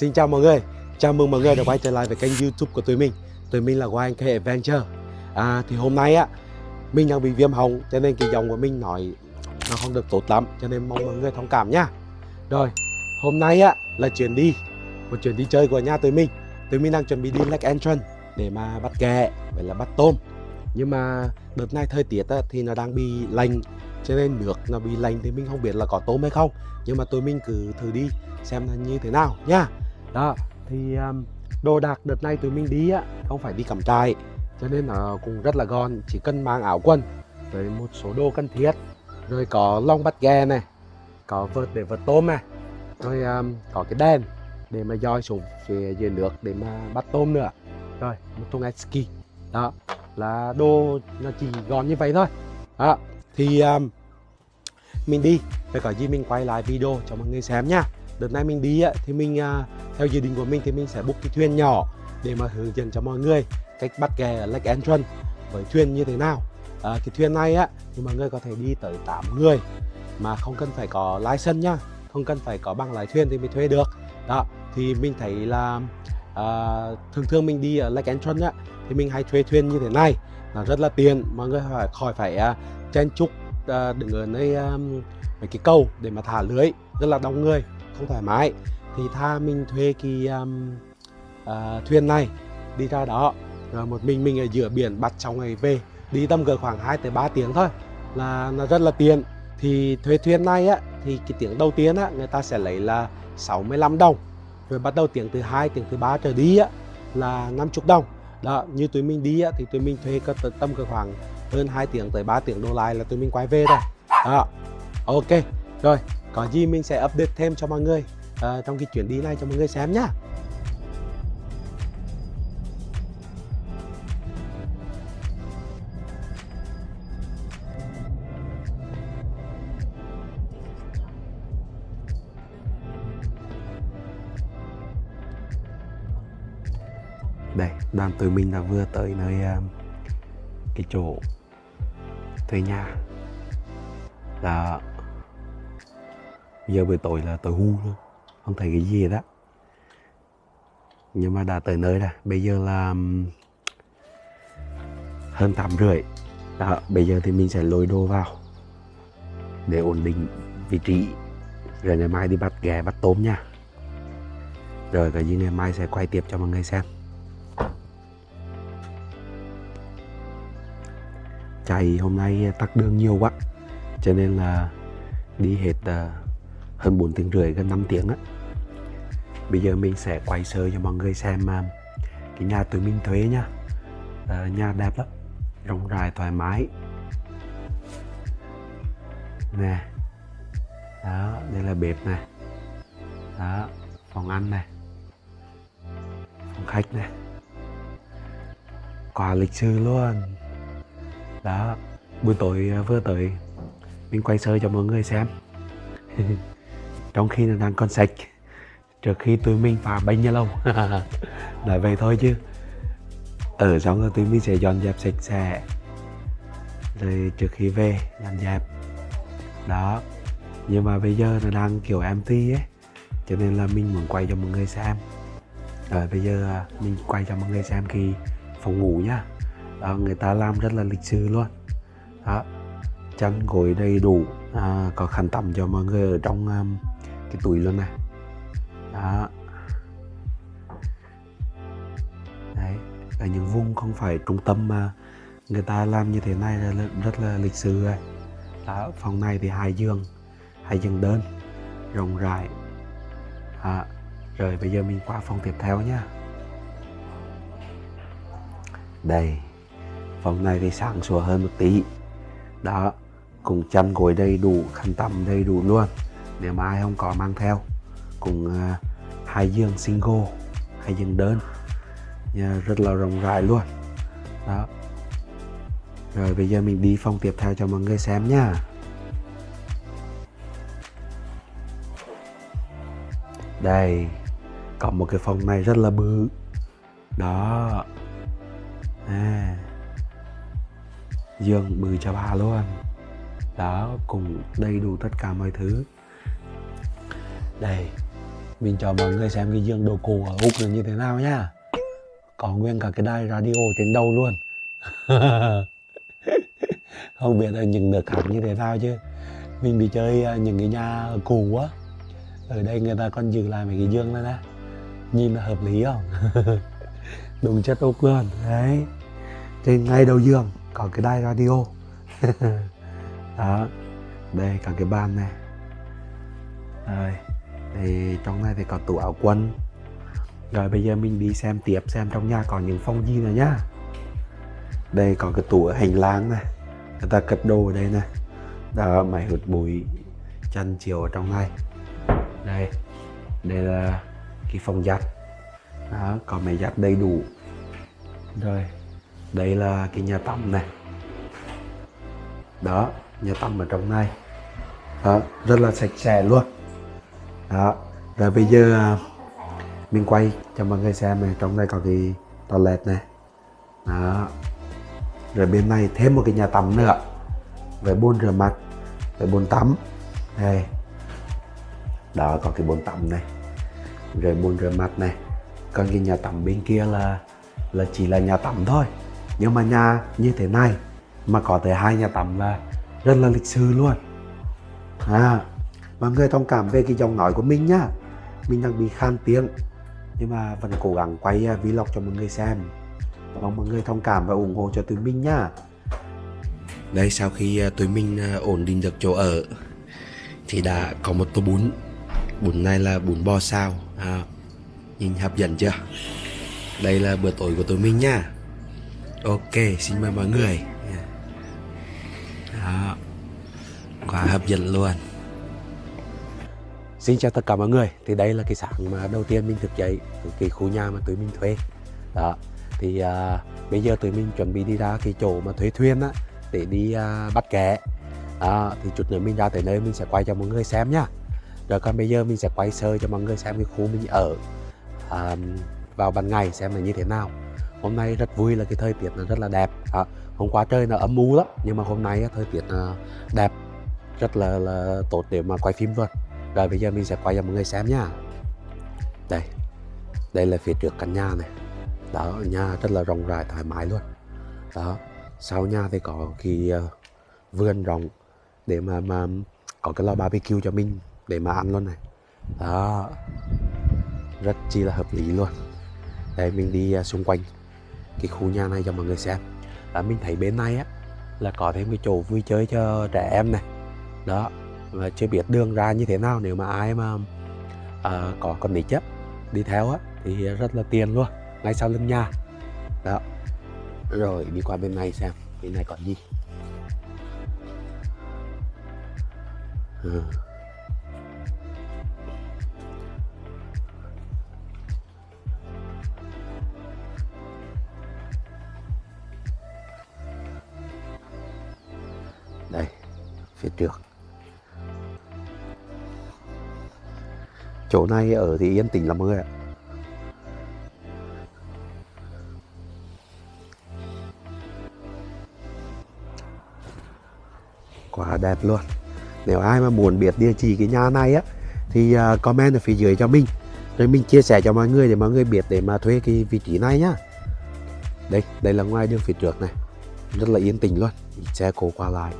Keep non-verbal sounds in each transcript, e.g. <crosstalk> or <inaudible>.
Xin chào mọi người. Chào mừng mọi người đã quay trở lại với kênh youtube của tụi mình. Tụi mình là YNK Adventure. À, Thì hôm nay á Mình đang bị viêm họng Cho nên cái giọng của mình nói Nó không được tốt lắm Cho nên mong mọi người thông cảm nha. Rồi Hôm nay á là chuyến đi Một chuyến đi chơi của nhà tụi mình. Tụi mình đang chuẩn bị đi Lake Entrance Để mà bắt ghẹ Vậy là bắt tôm. Nhưng mà đợt này thời tiết á, thì nó đang bị lạnh cho nên nước nó bị lạnh thì mình không biết là có tôm hay không. Nhưng mà tụi mình cứ thử đi xem là như thế nào nha đó thì um, đồ đạc đợt này tụi mình đi á không phải đi cắm trại cho nên là cũng rất là gọn chỉ cần mang áo quần với một số đồ cần thiết rồi có lông bắt ghe này có vợt để vợt tôm này rồi um, có cái đèn để mà doi xuống phía dưới nước để mà bắt tôm nữa. Rồi một thùng ski. Đó là đồ nó chỉ gọn như vậy thôi. Đó thì à, um, mình đi rồi có gì mình quay lại video cho mọi người xem nha đợt này mình đi thì mình uh, theo dự định của mình thì mình sẽ book cái thuyền nhỏ để mà hướng dẫn cho mọi người cách bắt ghẹ ở Lake Entrance với thuyền như thế nào. À, cái thuyền này á thì mọi người có thể đi tới 8 người mà không cần phải có license nhá không cần phải có bằng lái thuyền thì mới thuê được. Đó thì mình thấy là à, thường thường mình đi ở Lake Entrance á thì mình hay thuê thuyền như thế này. Là rất là tiền mọi người phải khỏi phải uh, chen chúc uh, đứng ở nơi um, mấy cái cầu để mà thả lưới rất là đông người không thoải mái. Thì tha mình thuê cái um, uh, thuyền này đi ra đó rồi một mình mình ở giữa biển bắt trong ngày về. Đi tầm cỡ khoảng 2 tới 3 tiếng thôi là nó rất là tiền thì thuê thuyền này á thì cái tiếng đầu tiên á người ta sẽ lấy là 65 đồng. Rồi bắt đầu tiếng thứ hai tiếng thứ ba trở đi á là 50 đồng. Đó như tụi mình đi á, thì tụi mình thuê cỡ tầm cỡ khoảng hơn 2 tiếng tới 3 tiếng đô lại là tụi mình quay về rồi đó ok. Rồi có gì mình sẽ update thêm cho mọi người uh, trong cái chuyến đi này cho mọi người xem nhá. Đây đoàn tụi mình đã vừa tới nơi uh, cái chỗ thuê nhà. Là giờ bị tội là tội ngu luôn không thấy cái gì đó nhưng mà đã tới nơi rồi. Bây giờ là hơn tám rưỡi. Đó bây giờ thì mình sẽ lôi đồ vào để ổn định vị trí. Rồi ngày mai đi bắt ghẹ bắt tôm nha. Rồi cái gì ngày mai sẽ quay tiếp cho mọi người xem. Chạy hôm nay tắt đường nhiều quá cho nên là đi hết uh, hơn 4 tiếng rưỡi gần 5 tiếng á. Bây giờ mình sẽ quay sơ cho mọi người xem à, cái nhà tụi mình thuê nha. À, nhà đẹp lắm rộng rãi thoải mái. Nè đó đây là bếp này đó phòng ăn này phòng khách này quà lịch sử luôn. Đó buổi tối à, vừa tới mình quay sơ cho mọi người xem. <laughs> trong khi nó đang còn sạch trước khi tụi mình phá bánh nha lâu <laughs> nói vậy thôi chứ. Ở xong rồi tụi mình sẽ dọn dẹp sạch sẽ. Rồi trước khi về dọn dẹp. Đó. Nhưng mà bây giờ nó đang kiểu empty ấy cho nên là mình muốn quay cho mọi người xem. Rồi bây giờ à, mình quay cho mọi người xem khi phòng ngủ nhá. Đó, người ta làm rất là lịch sự luôn. Đó. Chăn gối đầy đủ. À, có khăn tắm cho mọi người ở trong um, cái túi luôn này. Đó. Đấy ở những vùng không phải trung tâm mà người ta làm như thế này là rất là lịch sử rồi. Đó, phòng này thì hai giường hai giường đơn rộng rãi. À, rồi bây giờ mình qua phòng tiếp theo nhá. Đây phòng này thì sáng sủa hơn một tí. Đó cùng chăn gối đầy đủ khăn tắm đầy đủ luôn nếu mà ai không có mang theo. Cùng à, hai giường single hai giường đơn. Rất là rộng rãi luôn. Đó. Rồi bây giờ mình đi phòng tiếp theo cho mọi người xem nha. Đây có một cái phòng này rất là bự. Đó. À, giường bự cho bà luôn. Đó cùng đầy đủ tất cả mọi thứ đây, mình cho mọi người xem cái giường đồ cổ ở úc là như thế nào nhá. Có nguyên cả cái đài radio trên đầu luôn. <laughs> Không biết là những nước khác như thế nào chứ. Mình đi chơi à, những cái nhà cũ á. Ở đây người ta còn giữ lại mấy cái giường này nè. Nhìn là hợp lý không? <laughs> Đúng chất úc luôn. Đấy. Trên ngay đầu giường có cái đài radio. <laughs> Đó. Đây cả cái bàn này rồi thì trong này thì có tủ áo quần, rồi bây giờ mình đi xem tiếp xem trong nhà có những phong gì nữa nhá. Đây có cái tủ ở hành lang này người ta cất đồ ở đây này. Đó máy hút bụi chân chiều ở trong này. Đây đây là cái phòng giặt. Đó có máy giặt đầy đủ. Rồi đây là cái nhà tắm này. Đó nhà tắm ở trong này. Đó, rất là sạch sẽ luôn đó. Rồi bây giờ à, mình quay cho mọi người xem này, trong đây có cái toilet này. Đó. Rồi bên này thêm một cái nhà tắm nữa, với bồn rửa mặt, với bồn tắm. Đây. Đó, có cái bồn tắm này, rồi bồn rửa mặt này. Còn cái nhà tắm bên kia là là chỉ là nhà tắm thôi. Nhưng mà nhà như thế này, mà có tới hai nhà tắm là rất là lịch sử luôn. À mọi người thông cảm về cái giọng nói của mình nhá. Mình đang bị khan tiếng. Nhưng mà vẫn cố gắng quay à, vlog cho mọi người xem. Mong mọi người thông cảm và ủng hộ cho tụi mình nhá. Đây sau khi à, tụi mình à, ổn định được chỗ ở thì đã có một tô bún. Bún này là bún bò sao à, nhìn hấp dẫn chưa? Đây là bữa tối của tụi mình nhá. Ok xin mời mọi người. Đó quá hấp dẫn luôn. Xin chào tất cả mọi người. Thì đây là cái sáng mà đầu tiên mình thực dậy Cái khu nhà mà tụi mình thuê. Đó. Thì à, bây giờ tụi mình chuẩn bị đi ra cái chỗ mà thuê thuyền á Để đi à, bắt kẻ à, Thì chút nữa mình ra tới nơi mình sẽ quay cho mọi người xem nhá Rồi còn bây giờ mình sẽ quay sơ cho mọi người xem cái khu mình ở à, Vào ban ngày xem là như thế nào. Hôm nay rất vui là cái thời tiết nó rất là đẹp. À, Hôm qua trời nó ấm u lắm Nhưng mà hôm nay thời tiết à, đẹp. Rất là, là tốt để mà quay phim luôn rồi bây giờ mình sẽ quay cho mọi người xem nha. Đây Đây là phía trước căn nhà này. Đó nhà rất là rộng rãi thoải mái luôn. Đó Sau nhà thì có cái uh, vườn rộng Để mà mà có cái lò barbecue cho mình Để mà ăn luôn này. Đó Rất chi là hợp lý luôn. Đây mình đi uh, xung quanh Cái khu nhà này cho mọi người xem. Đó mình thấy bên này á Là có thêm cái chỗ vui chơi cho trẻ em này. Đó và chưa biết đường ra như thế nào nếu mà ai mà à, có con nít chấp đi theo á thì rất là tiền luôn ngay sau lưng nhà. Đó. Rồi đi qua bên này xem bên này còn gì. Ờ. Đây phía trước. Chỗ này ở thì yên tĩnh lắm mọi người ạ. Quá đẹp luôn. Nếu ai mà muốn biết địa chỉ cái nhà này á, thì à, comment ở phía dưới cho mình. Rồi mình chia sẻ cho mọi người để mọi người biết để mà thuê cái vị trí này nhá. Đây đây là ngoài đường phía trước này. Rất là yên tĩnh luôn. Xe cộ qua lại.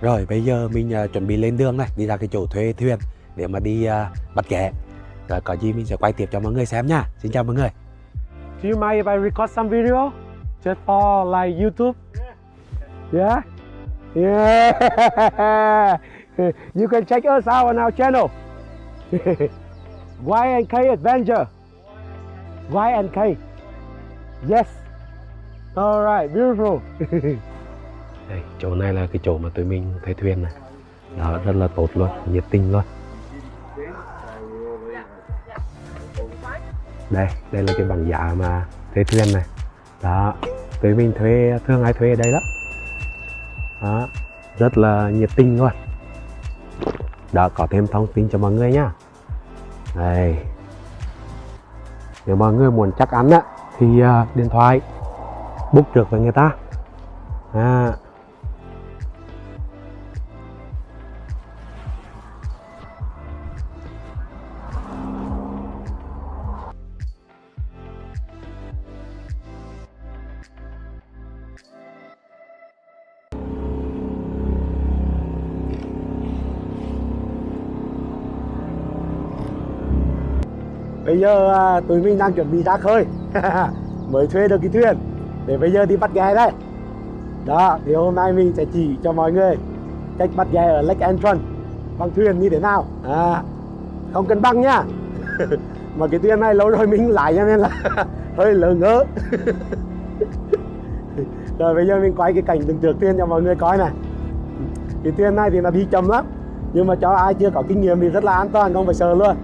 Rồi bây giờ mình uh, chuẩn bị lên đường này Đi ra cái chỗ thuê thuyền Để mà đi uh, bắt ghé Rồi có gì mình sẽ quay tiếp cho mọi người xem nha Xin chào mọi người Do you mind if I record some video? Just for like YouTube? Yeah? Yeah! <laughs> you can check us out on our channel <laughs> Y&K Adventure Y&K Yes Alright, beautiful <laughs> đây chỗ này là cái chỗ mà tụi mình thuê thuyền này. Đó rất là tốt luôn nhiệt tình luôn. Đây đây là cái bảng giá mà thuê thuyền này. Đó tụi mình thuê thương ai thuê ở đây lắm. Đó rất là nhiệt tình luôn. Đó có thêm thông tin cho mọi người nhá. Đây. Nếu mọi người muốn chắc ăn á thì uh, điện thoại book trước với người ta. À, bây giờ à, tụi mình đang chuẩn bị ra khơi. <laughs> Mới thuê được cái thuyền để bây giờ đi bắt ghe đây. Đó thì hôm nay mình sẽ chỉ cho mọi người cách bắt ghe ở Lake Entrance bằng thuyền như thế nào? À, không cần băng nhá <laughs> mà cái thuyền này lâu rồi mình lại cho nên là <laughs> hơi lỡ ngỡ. Rồi bây giờ mình quay cái cảnh từng trước thuyền cho mọi người coi này. Cái thuyền này thì nó đi chậm lắm nhưng mà cho ai chưa có kinh nghiệm thì rất là an toàn không phải sợ luôn.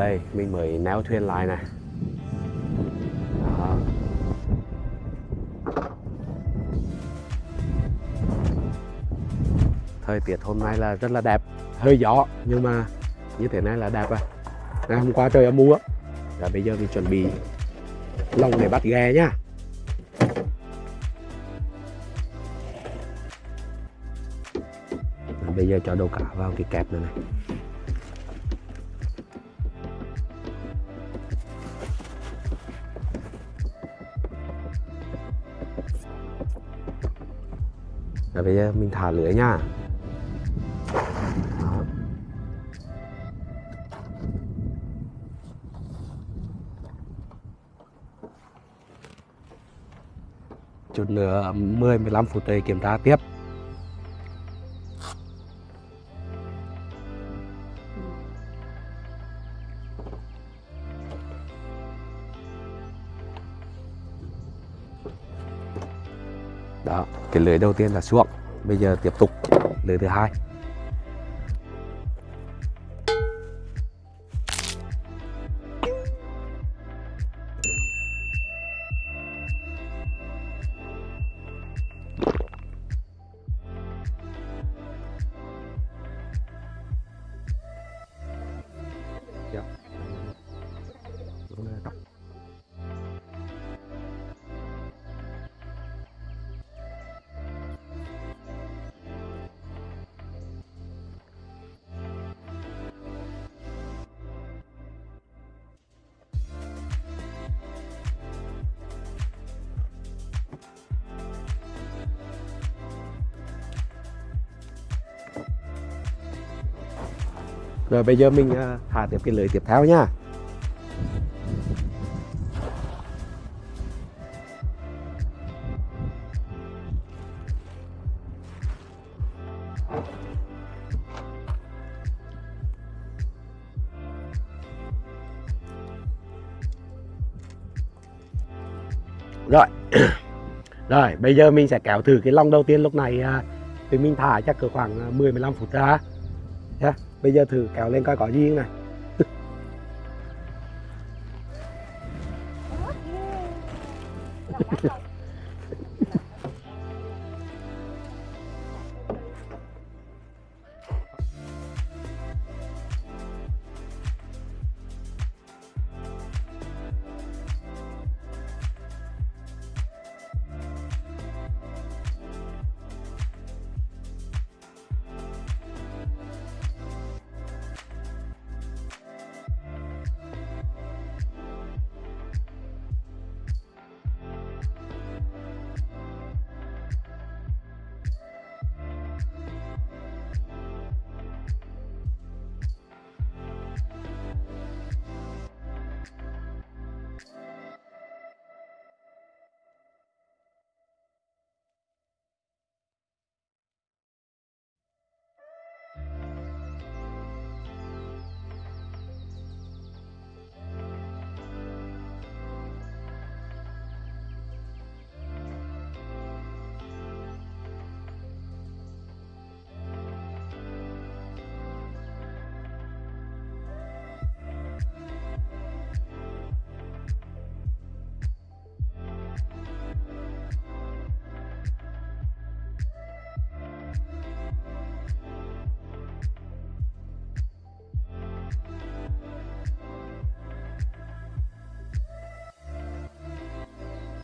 Đây, mình mới néo thuyền lại này. Đó. thời tiết hôm nay là rất là đẹp, hơi gió, nhưng mà như thế này là đẹp à ngày hôm qua trời âm mưa và bây giờ mình chuẩn bị lồng để bắt ghe nhá. Bây giờ cho đầu cá vào cái kẹp này này. Rồi bây giờ mình thả lưới nha Đó. Chút nữa 10-15 phút tới kiểm tra tiếp cái lưới đầu tiên là xuống. Bây giờ tiếp tục lưới thứ hai. Rồi bây giờ mình à, thả tiếp cái lưới tiếp theo nha. Rồi. <coughs> Rồi, bây giờ mình sẽ kéo thử cái lông đầu tiên lúc này à, thì mình thả chắc cỡ khoảng à, 10 15 phút ra. yeah bây giờ thử kéo lên coi có gì không này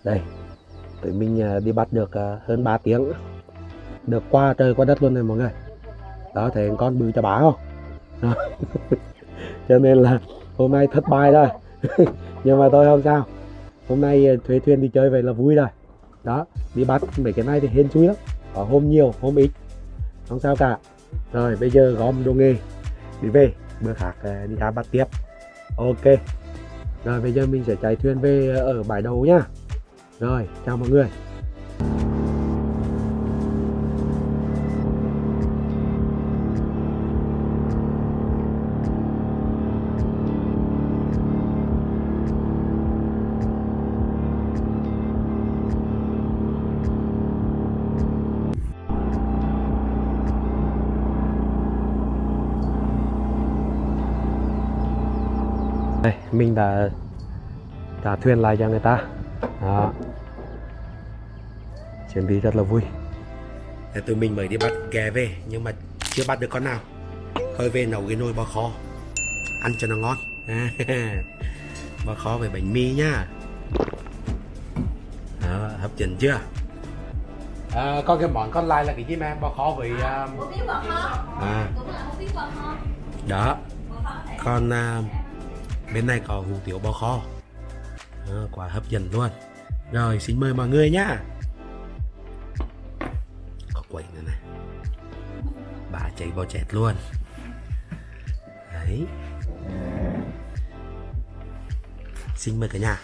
đây, tụi mình à, đi bắt được à, hơn 3 tiếng. Được qua trời, qua đất luôn này mọi người. Đó, thấy con bự cho bá không? Đó. <laughs> cho nên là hôm nay thất bại rồi. <laughs> Nhưng mà tôi không sao. Hôm nay à, thuê thuyền đi chơi vậy là vui rồi. Đó, đi bắt mấy cái này thì hên xui lắm. Có hôm nhiều, hôm ít. Không sao cả. Rồi, bây giờ gom đồ nghề. Đi về, bữa khác đi ra bắt tiếp. Ok. Rồi, bây giờ mình sẽ chạy thuyền về ở bãi đầu nhá rồi chào mọi người. Đây mình đã trả thuyền lại cho người ta. Đó chuyến đi rất là vui. Thế tụi mình mới đi bắt ghé về nhưng mà chưa bắt được con nào. Thôi về nấu cái nồi bò kho. Ăn cho nó ngon. <laughs> Bò kho với bánh mì nhá. Đó, hấp dẫn chưa? À, con cái món còn lại là cái gì mà bò kho với à, bò kho. À, đó. Còn à, bên này có hủ tiếu bò kho. À, quá hấp dẫn luôn. Rồi xin mời mọi người nhá. có quẩy nữa này. Bà chạy bò chẹt luôn. Đấy. Xin mời cả nhà.